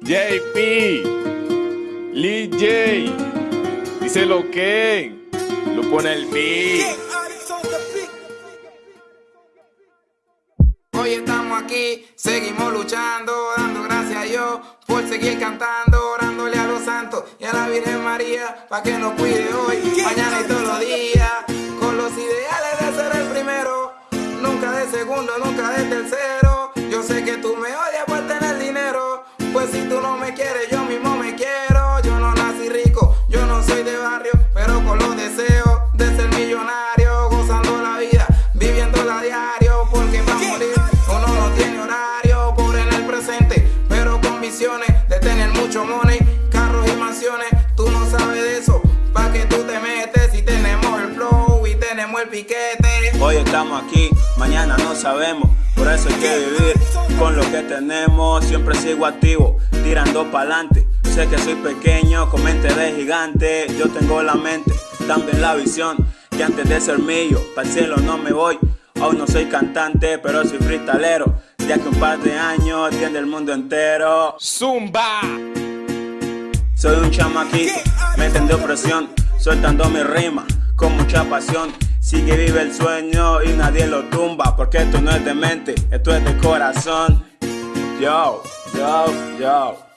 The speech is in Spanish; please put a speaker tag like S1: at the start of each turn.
S1: JP, Lee J, dice lo que, lo pone el beat.
S2: Hoy estamos aquí, seguimos luchando, dando gracias a Dios por seguir cantando, orándole a los santos y a la Virgen María para que nos cuide hoy, mañana y todos los días, con los ideales de ser el primero, nunca de segundo, nunca de tercero. Si tú no me quieres, yo mismo me quiero. Yo no nací rico, yo no soy de barrio, pero con los deseos de ser millonario, gozando la vida, viviéndola a diario, porque para morir uno no tiene horario, pobre en el presente, pero con visiones de tener mucho money, carros y mansiones. El piquete.
S3: Hoy estamos aquí, mañana no sabemos, por eso hay que vivir con lo que tenemos. Siempre sigo activo, tirando pa'lante. Sé que soy pequeño, con mente de gigante. Yo tengo la mente, también la visión. Que antes de ser mío, para el cielo no me voy. Aún no soy cantante, pero soy freestalero. Ya que un par de años tiende el mundo entero.
S1: Zumba.
S3: Soy un chamaquito, metiendo presión, soltando mi rima con mucha pasión. Sigue vive el sueño y nadie lo tumba, porque esto no es de mente, esto es de corazón. Yo, yo, yo.